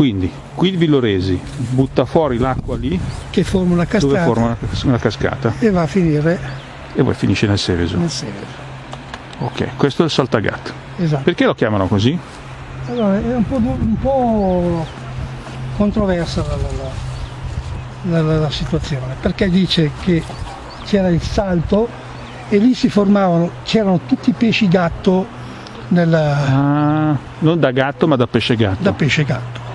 quindi qui il Villoresi butta fuori l'acqua lì che forma una dove cascata forma una cascata e va a finire e poi finisce nel Seveso. nel Seveso. Ok, questo è il Saltagat. Esatto. Perché lo chiamano così? Allora, è un po', un po' controversa la, la- la- la- la situazione, perché dice che c'era il salto e lì si formavano, c'erano tutti i pesci gatto nella... Ah, non da gatto ma da pesce gatto. da pesce gatto.